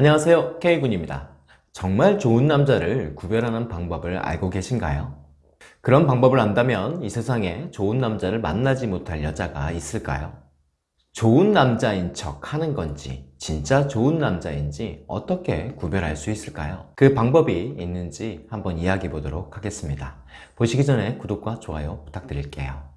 안녕하세요 K군입니다 정말 좋은 남자를 구별하는 방법을 알고 계신가요? 그런 방법을 안다면 이 세상에 좋은 남자를 만나지 못할 여자가 있을까요? 좋은 남자인 척 하는 건지 진짜 좋은 남자인지 어떻게 구별할 수 있을까요? 그 방법이 있는지 한번 이야기해 보도록 하겠습니다 보시기 전에 구독과 좋아요 부탁드릴게요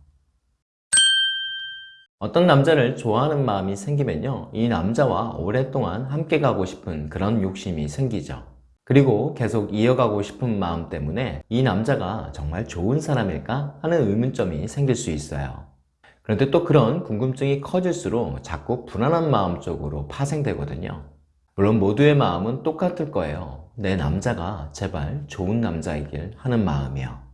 어떤 남자를 좋아하는 마음이 생기면요 이 남자와 오랫동안 함께 가고 싶은 그런 욕심이 생기죠. 그리고 계속 이어가고 싶은 마음 때문에 이 남자가 정말 좋은 사람일까 하는 의문점이 생길 수 있어요. 그런데 또 그런 궁금증이 커질수록 자꾸 불안한 마음 쪽으로 파생되거든요. 물론 모두의 마음은 똑같을 거예요. 내 남자가 제발 좋은 남자이길 하는 마음이요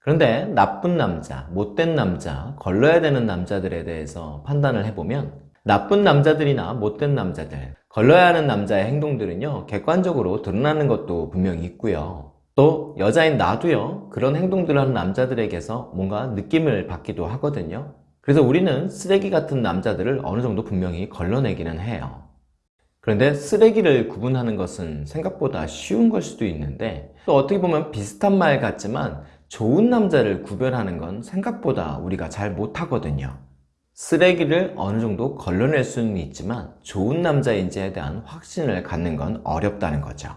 그런데 나쁜 남자, 못된 남자, 걸러야 되는 남자들에 대해서 판단을 해보면 나쁜 남자들이나 못된 남자들, 걸러야 하는 남자의 행동들은요 객관적으로 드러나는 것도 분명히 있고요. 또 여자인 나도요 그런 행동들을 하는 남자들에게서 뭔가 느낌을 받기도 하거든요. 그래서 우리는 쓰레기 같은 남자들을 어느 정도 분명히 걸러내기는 해요. 그런데 쓰레기를 구분하는 것은 생각보다 쉬운 걸 수도 있는데 또 어떻게 보면 비슷한 말 같지만 좋은 남자를 구별하는 건 생각보다 우리가 잘 못하거든요. 쓰레기를 어느 정도 걸러낼 수는 있지만 좋은 남자인지에 대한 확신을 갖는 건 어렵다는 거죠.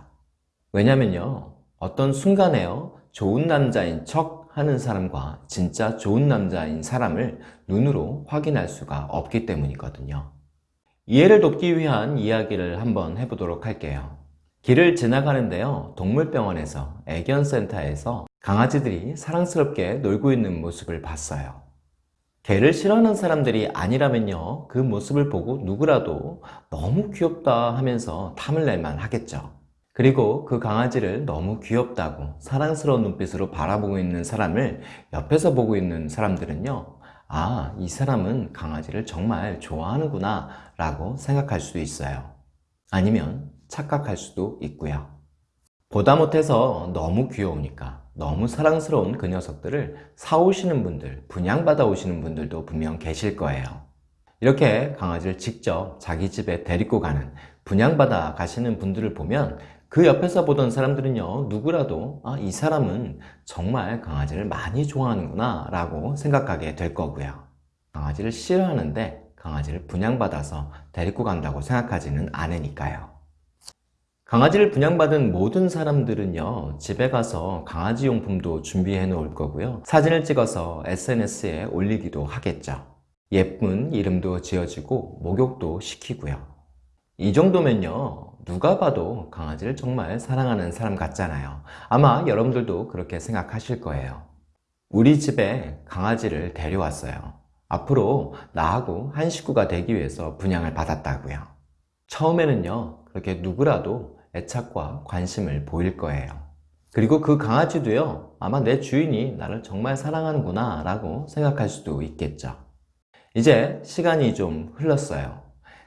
왜냐면요 어떤 순간에요 좋은 남자인 척 하는 사람과 진짜 좋은 남자인 사람을 눈으로 확인할 수가 없기 때문이거든요. 이해를 돕기 위한 이야기를 한번 해보도록 할게요. 길을 지나가는데요 동물병원에서 애견센터에서 강아지들이 사랑스럽게 놀고 있는 모습을 봤어요. 개를 싫어하는 사람들이 아니라면요 그 모습을 보고 누구라도 너무 귀엽다 하면서 탐을 낼만 하겠죠. 그리고 그 강아지를 너무 귀엽다고 사랑스러운 눈빛으로 바라보고 있는 사람을 옆에서 보고 있는 사람들은요 아, 이 사람은 강아지를 정말 좋아하는구나 라고 생각할 수도 있어요. 아니면 착각할 수도 있고요 보다 못해서 너무 귀여우니까 너무 사랑스러운 그 녀석들을 사오시는 분들, 분양받아 오시는 분들도 분명 계실 거예요. 이렇게 강아지를 직접 자기 집에 데리고 가는, 분양받아 가시는 분들을 보면 그 옆에서 보던 사람들은요 누구라도 아, 이 사람은 정말 강아지를 많이 좋아하는구나 라고 생각하게 될 거고요. 강아지를 싫어하는데 강아지를 분양받아서 데리고 간다고 생각하지는 않으니까요. 강아지를 분양받은 모든 사람들은요 집에 가서 강아지 용품도 준비해 놓을 거고요. 사진을 찍어서 SNS에 올리기도 하겠죠. 예쁜 이름도 지어지고 목욕도 시키고요. 이 정도면요 누가 봐도 강아지를 정말 사랑하는 사람 같잖아요. 아마 여러분들도 그렇게 생각하실 거예요. 우리 집에 강아지를 데려왔어요. 앞으로 나하고 한 식구가 되기 위해서 분양을 받았다고요. 처음에는요 그렇게 누구라도 애착과 관심을 보일 거예요. 그리고 그 강아지도요 아마 내 주인이 나를 정말 사랑하는구나 라고 생각할 수도 있겠죠. 이제 시간이 좀 흘렀어요.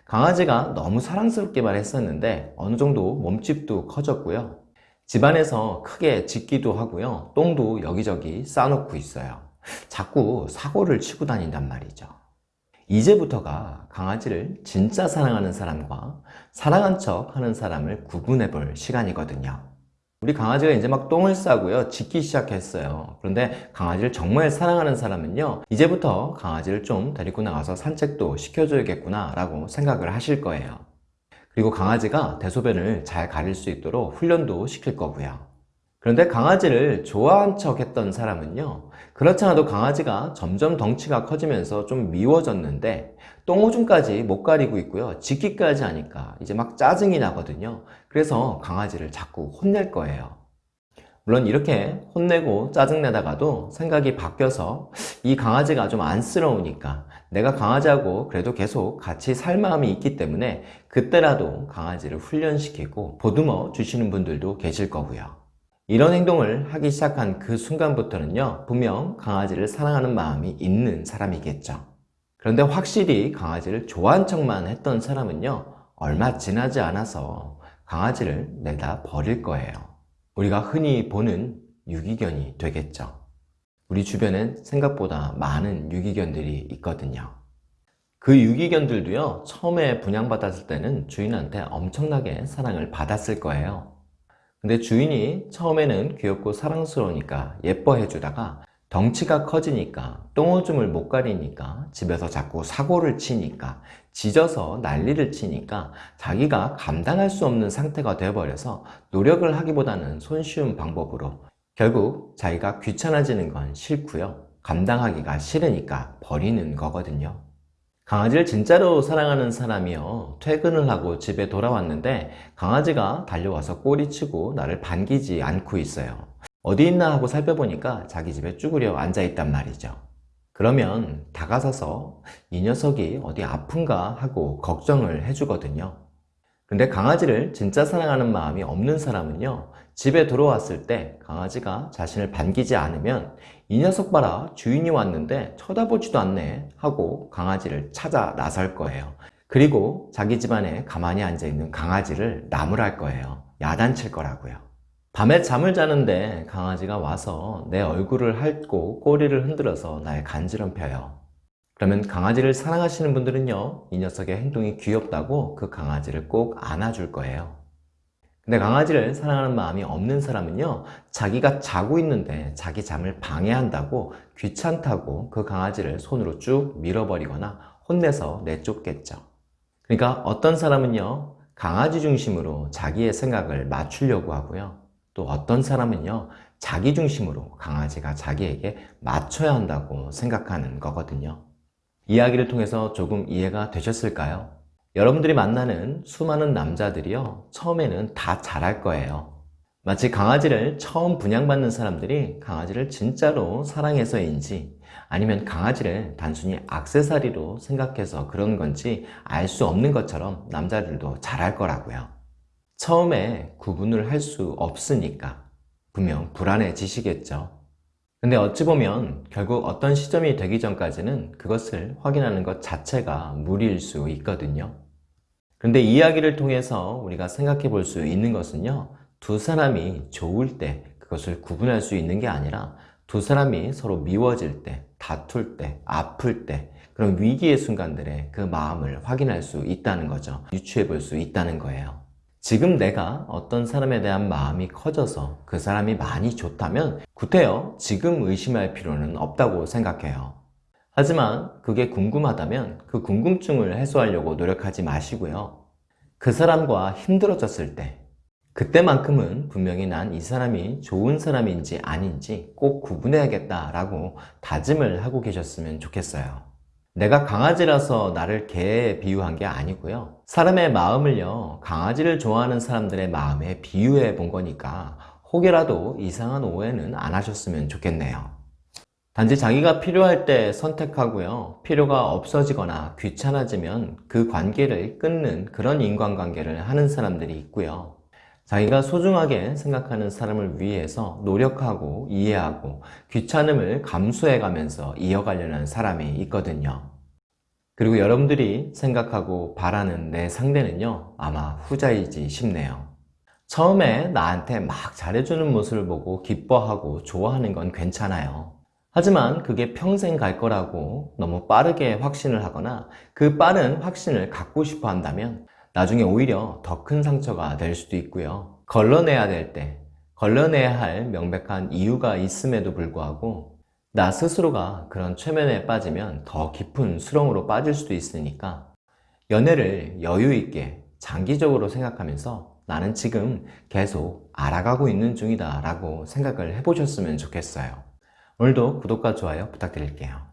강아지가 너무 사랑스럽게만 했었는데 어느 정도 몸집도 커졌고요. 집안에서 크게 짖기도 하고요. 똥도 여기저기 싸놓고 있어요. 자꾸 사고를 치고 다닌단 말이죠 이제부터가 강아지를 진짜 사랑하는 사람과 사랑한 척 하는 사람을 구분해 볼 시간이거든요. 우리 강아지가 이제 막 똥을 싸고요 짖기 시작했어요. 그런데 강아지를 정말 사랑하는 사람은요 이제부터 강아지를 좀 데리고 나가서 산책도 시켜줘야겠구나 라고 생각을 하실 거예요. 그리고 강아지가 대소변을 잘 가릴 수 있도록 훈련도 시킬 거고요 그런데 강아지를 좋아한 척 했던 사람은요 그렇지 않아도 강아지가 점점 덩치가 커지면서 좀 미워졌는데 똥오줌까지 못 가리고 있고요 짖기까지 하니까 이제 막 짜증이 나거든요. 그래서 강아지를 자꾸 혼낼 거예요. 물론 이렇게 혼내고 짜증내다가도 생각이 바뀌어서 이 강아지가 좀 안쓰러우니까 내가 강아지하고 그래도 계속 같이 살 마음이 있기 때문에 그때라도 강아지를 훈련시키고 보듬어 주시는 분들도 계실 거고요 이런 행동을 하기 시작한 그 순간부터는요 분명 강아지를 사랑하는 마음이 있는 사람이겠죠. 그런데 확실히 강아지를 좋아한 척만 했던 사람은요 얼마 지나지 않아서 강아지를 내다 버릴 거예요. 우리가 흔히 보는 유기견이 되겠죠. 우리 주변엔 생각보다 많은 유기견들이 있거든요. 그 유기견들도요, 처음에 분양받았을 때는 주인한테 엄청나게 사랑을 받았을 거예요. 근데 주인이 처음에는 귀엽고 사랑스러우니까 예뻐해주다가 덩치가 커지니까 똥오줌을 못 가리니까 집에서 자꾸 사고를 치니까 짖어서 난리를 치니까 자기가 감당할 수 없는 상태가 되어버려서 노력을 하기보다는 손쉬운 방법으로 결국 자기가 귀찮아지는 건 싫고요. 감당하기가 싫으니까 버리는 거거든요 강아지를 진짜로 사랑하는 사람이요 퇴근을 하고 집에 돌아왔는데 강아지가 달려와서 꼬리치고 나를 반기지 않고 있어요. 어디 있나 하고 살펴보니까 자기 집에 쭈그려 앉아 있단 말이죠. 그러면 다가서서 이 녀석이 어디 아픈가 하고 걱정을 해주거든요 근데 강아지를 진짜 사랑하는 마음이 없는 사람은요 집에 들어왔을 때 강아지가 자신을 반기지 않으면 이 녀석 봐라 주인이 왔는데 쳐다보지도 않네 하고 강아지를 찾아 나설 거예요. 그리고 자기 집안에 가만히 앉아있는 강아지를 나무랄 거예요. 야단칠 거라고요. 밤에 잠을 자는데 강아지가 와서 내 얼굴을 핥고 꼬리를 흔들어서 날 간지럼펴요 그러면 강아지를 사랑하시는 분들은요 이 녀석의 행동이 귀엽다고 그 강아지를 꼭 안아줄 거예요. 근데 강아지를 사랑하는 마음이 없는 사람은요 자기가 자고 있는데 자기 잠을 방해한다고 귀찮다고 그 강아지를 손으로 쭉 밀어버리거나 혼내서 내쫓겠죠. 그러니까 어떤 사람은요 강아지 중심으로 자기의 생각을 맞추려고 하고요. 또 어떤 사람은요 자기 중심으로 강아지가 자기에게 맞춰야 한다고 생각하는 거거든요 이야기를 통해서 조금 이해가 되셨을까요? 여러분들이 만나는 수많은 남자들이요 처음에는 다 잘할 거예요. 마치 강아지를 처음 분양받는 사람들이 강아지를 진짜로 사랑해서인지 아니면 강아지를 단순히 악세사리로 생각해서 그런 건지 알 수 없는 것처럼 남자들도 잘할 거라고요. 처음에 구분을 할 수 없으니까 분명 불안해지시겠죠 근데 어찌 보면 결국 어떤 시점이 되기 전까지는 그것을 확인하는 것 자체가 무리일 수 있거든요. 근데 이야기를 통해서 우리가 생각해 볼 수 있는 것은요 두 사람이 좋을 때 그것을 구분할 수 있는 게 아니라 두 사람이 서로 미워질 때, 다툴 때, 아플 때 그런 위기의 순간들에 그 마음을 확인할 수 있다는 거죠. 유추해 볼 수 있다는 거예요 지금 내가 어떤 사람에 대한 마음이 커져서 그 사람이 많이 좋다면 구태여 지금 의심할 필요는 없다고 생각해요 하지만 그게 궁금하다면 그 궁금증을 해소하려고 노력하지 마시고요. 그 사람과 힘들어졌을 때 그때만큼은 분명히 난 이 사람이 좋은 사람인지 아닌지 꼭 구분해야겠다 라고 다짐을 하고 계셨으면 좋겠어요. 내가 강아지라서 나를 개에 비유한 게 아니고요. 사람의 마음을요 강아지를 좋아하는 사람들의 마음에 비유해 본 거니까 혹여라도 이상한 오해는 안 하셨으면 좋겠네요. 단지 자기가 필요할 때 선택하고요. 필요가 없어지거나 귀찮아지면 그 관계를 끊는 그런 인간관계를 하는 사람들이 있고요. 자기가 소중하게 생각하는 사람을 위해서 노력하고 이해하고 귀찮음을 감수해가면서 이어가려는 사람이 있거든요. 그리고 여러분들이 생각하고 바라는 내 상대는요 아마 후자이지 싶네요. 처음에 나한테 막 잘해주는 모습을 보고 기뻐하고 좋아하는 건 괜찮아요. 하지만 그게 평생 갈 거라고 너무 빠르게 확신을 하거나 그 빠른 확신을 갖고 싶어 한다면 나중에 오히려 더 큰 상처가 될 수도 있고요. 걸러내야 될 때, 걸러내야 할 명백한 이유가 있음에도 불구하고 나 스스로가 그런 최면에 빠지면 더 깊은 수렁으로 빠질 수도 있으니까 연애를 여유 있게 장기적으로 생각하면서 나는 지금 계속 알아가고 있는 중이다 라고 생각을 해보셨으면 좋겠어요. 오늘도 구독과 좋아요 부탁드릴게요.